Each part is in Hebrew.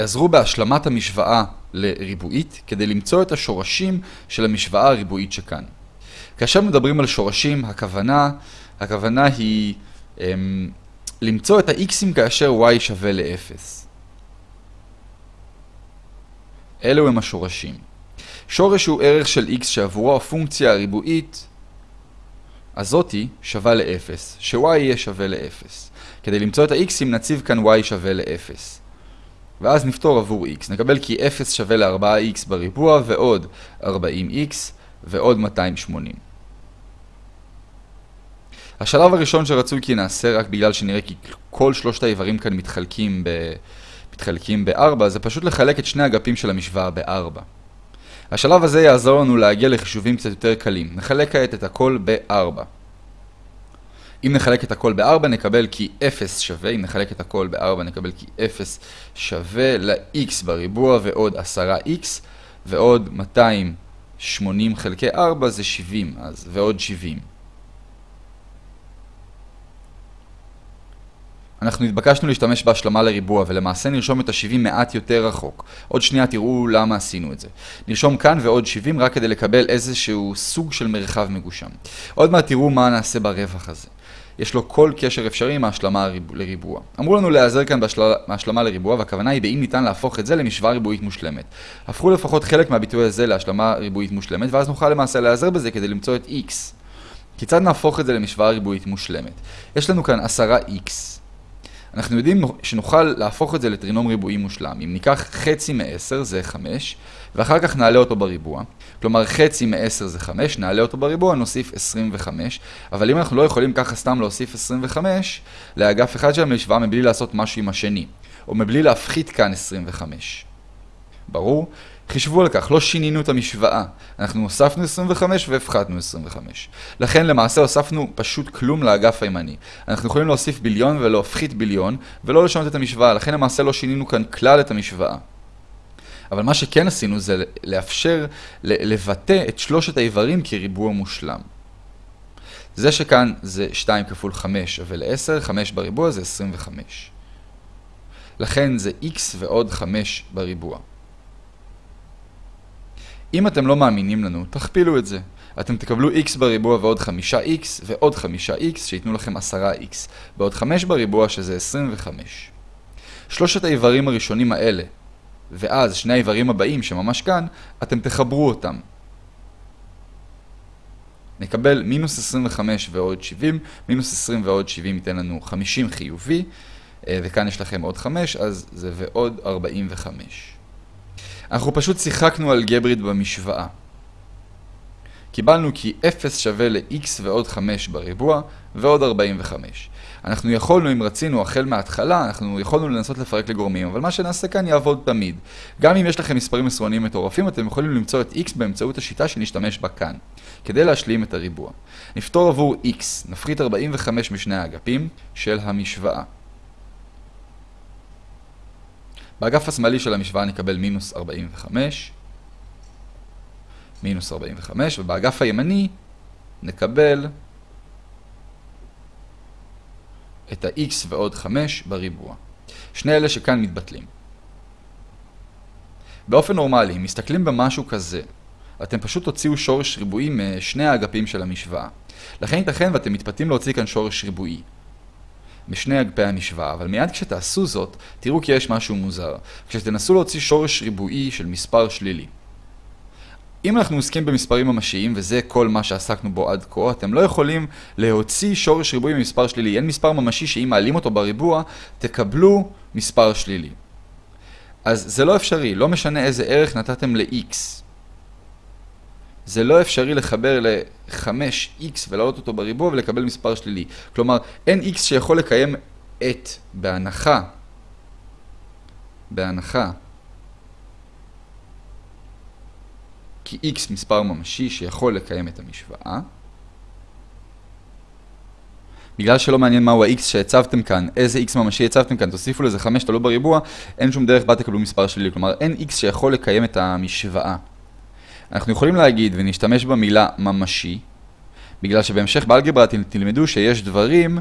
העזרו בהשלמת המשוואה לריבועית כדי למצוא את השורשים של המשוואה הריבועית שכאן. כאשר מדברים על שורשים, הכוונה, הכוונה היא הם, למצוא את ה-x'ים כאשר y שווה ל-0. אלו הם השורשים. שורש הוא ערך של x שעבורו הפונקציה הריבועית הזאתי שווה ל-0, ש-y יהיה שווה ל-0. כדי למצוא את ה-x'ים נציב כאן y שווה ל-0. ואז נפתור עבור x. נקבל כי 0 שווה ל-4x בריבוע ועוד 40x ועוד 280. השלב הראשון שרצוי כי נעשה רק בגלל שנראה כי כל שלושת האיברים כאן מתחלקים ב... מתחלקים ב-4, זה פשוט לחלק את שני אגפים של המשוואה ב-4. השלב הזה יעזור לנו להגיע לחישובים קצת יותר קלים. נחלק כעת את הכל ב-4. אם נחלק את הכל ב-4 נקבל כי 0 שווה, אם נחלק את הכל ב-4 נקבל כי 0 שווה. ל-x בריבוע ועוד 10x ועוד 280 חלקי 4 זה 70, אז ועוד 70. אנחנו התבקשנו להשתמש בהשלמה לריבוע, ולמעשה נרשום את ה-70 מעט יותר רחוק. עוד שנייה תראו למה עשינו את זה. נרשום כאן ועוד 70 רק כדי לקבל איזשהו סוג של מרחב מגושם. עוד מעט תראו מה נעשה ברווח הזה. יש לו כל קשר אפשרי עם ההשלמה לריבוע. אמרו לנו להיעזר כאן בהשלמה לריבוע, והכוונה היא באם ניתן להפוך את זה למשוואה ריבועית מושלמת. הפכו לפחות חלק מהביטוי הזה להשלמה ריבועית מושלמת, ואז נוכל למעשה להיעזר בזה כדי למצוא את x. כיצד נהפוך את זה למשוואה ריבועית מושלמת? יש לנו כאן 10x. אנחנו יודעים שנוכל להפוך את זה לטרינום ריבועי מושלם. אם ניקח חצי מ-10 זה 5, ואחר כך נעלה אותו בריבוע. כלומר חצי מ-10 זה 5, נעלה אותו בריבוע, נוסיף 25. אבל אם אנחנו לא יכולים ככה סתם להוסיף 25 לאגף אחד של המשוואה מבלי לעשות משהו עם השני, או מבלי להפחית כאן 25. ברור? חישבו על כך, לא שינינו את המשוואה. אנחנו הוספנו 25 והפחתנו 25. לכן למעשה הוספנו פשוט כלום לאגף הימני. אנחנו יכולים להוסיף ביליון ולהפחית ביליון, ולא לשנות את המשוואה, לכן למעשה לא שינינו כאן כלל את המשוואה. אבל מה שכן עשינו זה לאפשר לבטא את שלושת האיברים כריבוע מושלם. זה שכאן זה 2 כפול 5 שווה ל-10, 5 בריבוע זה 25. לכן זה x ועוד 5 בריבוע. אם אתם לא מאמינים לנו, תכפילו את זה. אתם תקבלו x בריבוע ועוד 5x ועוד 5x שייתנו לכם 10x ועוד 5 בריבוע שזה 25. שלושת האיברים הראשונים האלה ואז שני האיברים הבאים שממש כאן, אתם תחברו אותם. נקבל מינוס 25 ועוד 70, מינוס 20 ועוד 70 ייתן לנו 50 חיובי, אה, וכאן יש לכם עוד 5, אז זה ועוד 45. אנחנו פשוט שיחקנו אלגברית במשוואה. קיבלנו כי 0 שווה ל-x ועוד 5 בריבוע ועוד 45. אנחנו יכולנו, אם רצינו, החל מההתחלה, אנחנו יכולנו לנסות לפרק לגורמים, אבל מה שנעשה כאן יעבוד תמיד. גם אם יש לכם מספרים מסרונים מטורפים, אתם יכולים למצוא את x באמצעות השיטה שנשתמש בה כאן, כדי להשלים את הריבוע. נפתור עבור x, נפחית 45 משני האגפים של המשוואה. באגף השמאלי של המשוואה נקבל מינוס 45, מינוס 45, ובאגף הימני נקבל את ה-x ועוד 5 בריבוע. שני אלה שכאן מתבטלים. באופן נורמלי, אם מסתכלים במשהו כזה, אתם פשוט תוציאו שורש ריבועי משני האגפים של המשוואה. לכן ייתכן ואתם מתפתים להוציא כאן שורש ריבועי. משני אגפי המשוואה, אבל מיד כשתעשו זאת, תראו כי יש משהו מוזר. כשתנסו להוציא שורש ריבועי של מספר שלילי. אם אנחנו עוסקים במספרים ממשיים, וזה כל מה שעסקנו בו עד כה, אתם לא יכולים להוציא שורש ריבועי ממספר שלילי. אין מספר ממשי שאם מעלים אותו בריבוע, תקבלו מספר שלילי. אז זה לא אפשרי, לא משנה איזה ערך נתתם ל-x. זה לא אפשרי לחבר ל-5x ולהעלות אותו בריבוע ולקבל מספר שלילי. כלומר, אין x שיכול לקיים את, בהנחה, בהנחה, כי x מספר ממשי שיכול לקיים את המשוואה. בגלל שלא מעניין מהו ה-x שהצבתם כאן, איזה x ממשי הצבתם כאן, תוסיפו לזה 5 תלו בריבוע, אין שום דרך בה תקבלו מספר שלילי. כלומר, אין x שיכול לקיים את המשוואה. אנחנו יכולים להגיד ונשתמש במילה ממשי, בגלל שבהמשך באלגברה תלמדו שיש דברים,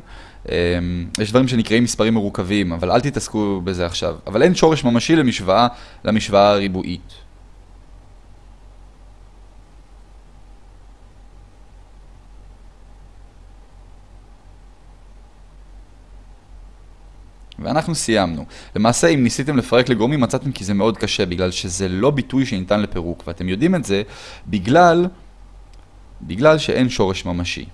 יש דברים שנקראים מספרים מרוכבים, אבל אל תתעסקו בזה עכשיו. אבל אין שורש ממשי למשוואה, למשוואה הריבועית. ואנחנו סיימנו. למעשה, אם ניסיתם לפרק לגורמים, מצאתם כי זה מאוד קשה, בגלל שזה לא ביטוי שניתן לפירוק, ואתם יודעים את זה בגלל, בגלל שאין שורש ממשי.